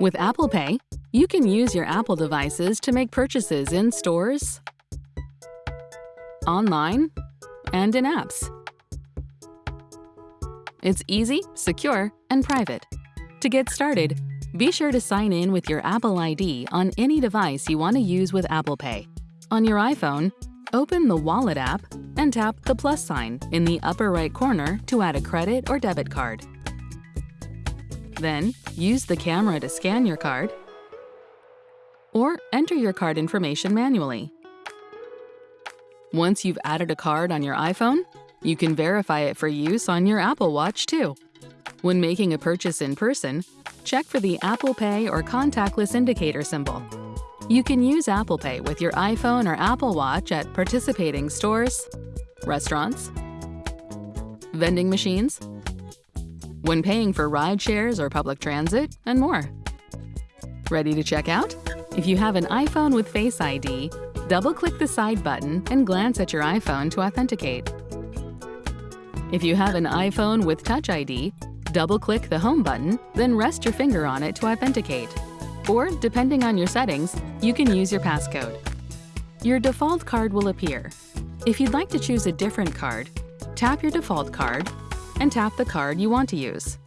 With Apple Pay, you can use your Apple devices to make purchases in stores, online, and in apps. It's easy, secure, and private. To get started, be sure to sign in with your Apple ID on any device you want to use with Apple Pay. On your iPhone, open the Wallet app and tap the plus sign in the upper right corner to add a credit or debit card. Then, use the camera to scan your card or enter your card information manually. Once you've added a card on your iPhone, you can verify it for use on your Apple Watch too. When making a purchase in person, check for the Apple Pay or contactless indicator symbol. You can use Apple Pay with your iPhone or Apple Watch at participating stores, restaurants, vending machines, when paying for ride shares or public transit, and more. Ready to check out? If you have an iPhone with Face ID, double-click the side button and glance at your iPhone to authenticate. If you have an iPhone with Touch ID, double-click the Home button, then rest your finger on it to authenticate. Or, depending on your settings, you can use your passcode. Your default card will appear. If you'd like to choose a different card, tap your default card and tap the card you want to use.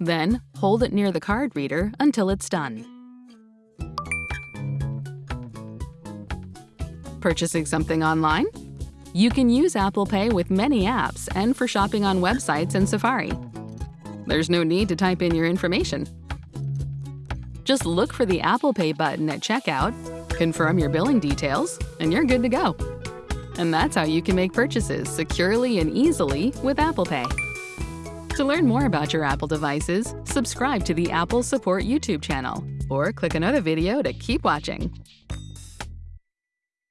Then, hold it near the card reader until it's done. Purchasing something online? You can use Apple Pay with many apps and for shopping on websites in Safari. There's no need to type in your information. Just look for the Apple Pay button at checkout, confirm your billing details, and you're good to go. And that's how you can make purchases securely and easily with Apple Pay. To learn more about your Apple devices, subscribe to the Apple Support YouTube channel or click another video to keep watching.